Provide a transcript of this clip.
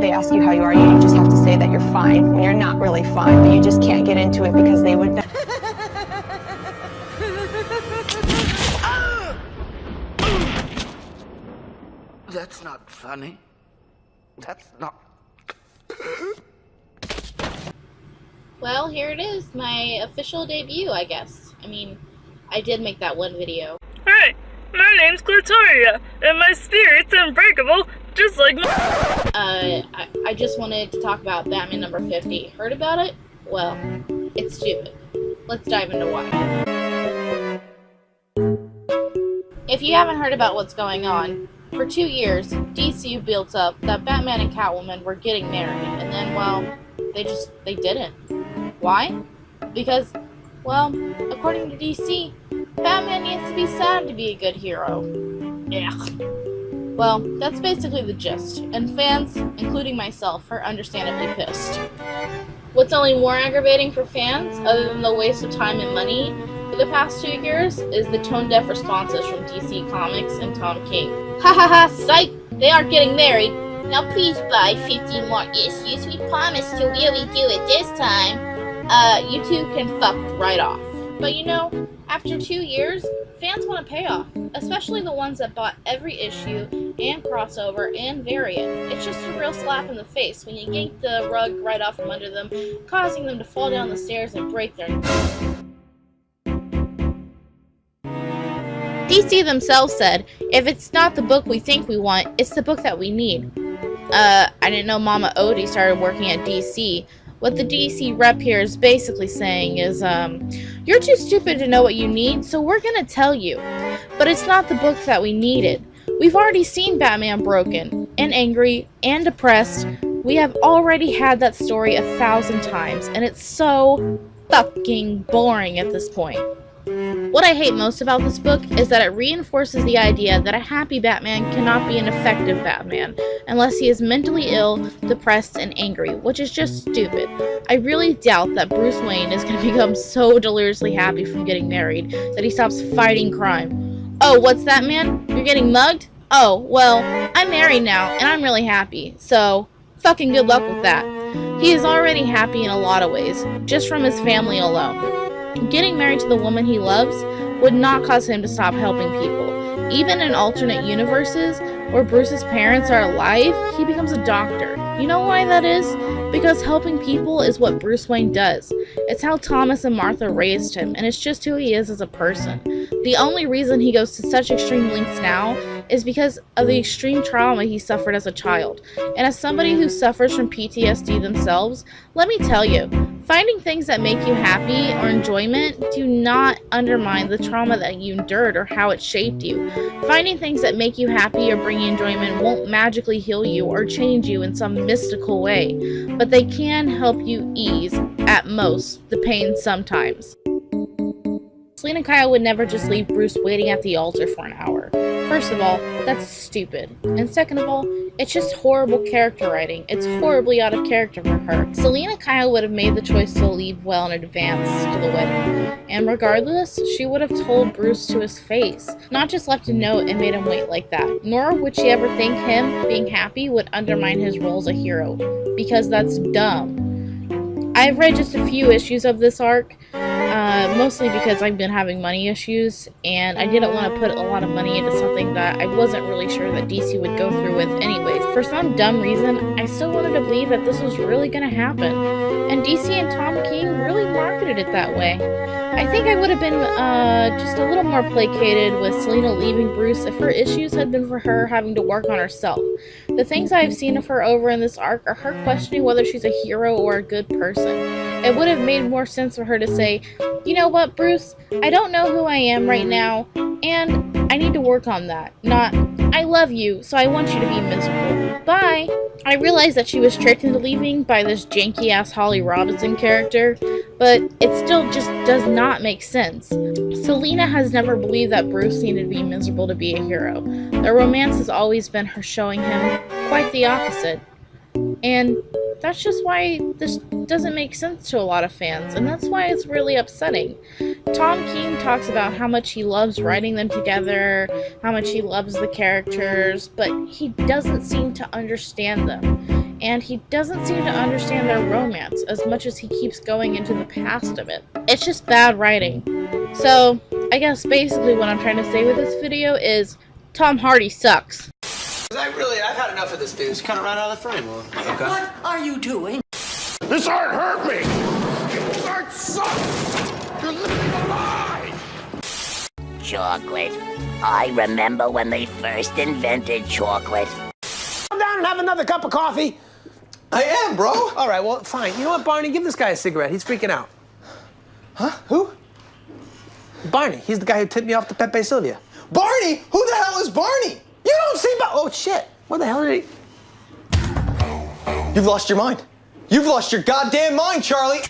they ask you how you are, you just have to say that you're fine when you're not really fine, but you just can't get into it because they would. That's not funny. That's not. Well, here it is, my official debut, I guess. I mean, I did make that one video. Hi, my name's Clitoria, and my spirit's unbreakable, just like Uh, I, I just wanted to talk about Batman number 50. Heard about it? Well, it's stupid. Let's dive into why. If you haven't heard about what's going on, for two years, DCU built up that Batman and Catwoman were getting married, and then, well, they just, they didn't. Why? Because, well, according to DC, Batman needs to be sad to be a good hero. Yeah. Well, that's basically the gist, and fans, including myself, are understandably pissed. What's only more aggravating for fans, other than the waste of time and money for the past two years, is the tone-deaf responses from DC Comics and Tom King. Ha ha ha, psych! They aren't getting married. Now please buy 50 more issues. We promise to really do it this time. Uh, you two can fuck right off. But you know, after two years, fans want a payoff, especially the ones that bought every issue and crossover and variant. It's just a real slap in the face when you yank the rug right off from under them, causing them to fall down the stairs and break their DC themselves said, if it's not the book we think we want, it's the book that we need. Uh, I didn't know Mama Odie started working at DC. What the DC rep here is basically saying is, um, you're too stupid to know what you need, so we're gonna tell you. But it's not the book that we needed. We've already seen Batman broken, and angry, and depressed. We have already had that story a thousand times, and it's so fucking boring at this point. What I hate most about this book is that it reinforces the idea that a happy Batman cannot be an effective Batman unless he is mentally ill, depressed, and angry, which is just stupid. I really doubt that Bruce Wayne is going to become so deliriously happy from getting married that he stops fighting crime. Oh, what's that, man? You're getting mugged? Oh, well, I'm married now, and I'm really happy, so fucking good luck with that. He is already happy in a lot of ways, just from his family alone. Getting married to the woman he loves would not cause him to stop helping people. Even in alternate universes, where Bruce's parents are alive, he becomes a doctor. You know why that is? Because helping people is what Bruce Wayne does. It's how Thomas and Martha raised him, and it's just who he is as a person. The only reason he goes to such extreme lengths now is because of the extreme trauma he suffered as a child. And as somebody who suffers from PTSD themselves, let me tell you, finding things that make you happy or enjoyment do not undermine the trauma that you endured or how it shaped you. Finding things that make you happy or bring you enjoyment won't magically heal you or change you in some mystical way, but they can help you ease, at most, the pain sometimes. Selina Kyle would never just leave Bruce waiting at the altar for an hour. First of all, that's stupid. And second of all, it's just horrible character writing. It's horribly out of character for her. Selina Kyle would have made the choice to leave well in advance to the wedding. And regardless, she would have told Bruce to his face, not just left a note and made him wait like that. Nor would she ever think him being happy would undermine his role as a hero, because that's dumb. I've read just a few issues of this arc, uh, mostly because I've been having money issues, and I didn't want to put a lot of money into something that I wasn't really sure that DC would go through with anyways. For some dumb reason, I still wanted to believe that this was really going to happen, and DC and Tom King really marketed it that way. I think I would have been uh, just a little more placated with Selina leaving Bruce if her issues had been for her having to work on herself. The things I've seen of her over in this arc are her questioning whether she's a hero or a good person. It would have made more sense for her to say, you know what, Bruce, I don't know who I am right now, and I need to work on that. Not, I love you, so I want you to be miserable. Bye! I realized that she was tricked into leaving by this janky-ass Holly Robinson character, but it still just does not make sense. Selina has never believed that Bruce needed to be miserable to be a hero. Their romance has always been her showing him quite the opposite. And that's just why this doesn't make sense to a lot of fans, and that's why it's really upsetting. Tom King talks about how much he loves writing them together, how much he loves the characters, but he doesn't seem to understand them. and he doesn't seem to understand their romance as much as he keeps going into the past of it. It's just bad writing. So, I guess basically what I'm trying to say with this video is Tom Hardy sucks. I really, I've had enough of this dude. Just kind of run out of the frame. Well, okay. What are you doing? This art hurt me! This art sucks! You're living a lie! Chocolate. I remember when they first invented chocolate. Come down and have another cup of coffee. I am, bro. All right, well, fine. You know what, Barney? Give this guy a cigarette. He's freaking out. Huh? Who? Barney. He's the guy who tipped me off to Pepe Sylvia. Barney? Who the hell is Barney? See Bar- Oh, shit. What the hell did he... You've lost your mind. You've lost your goddamn mind, Charlie.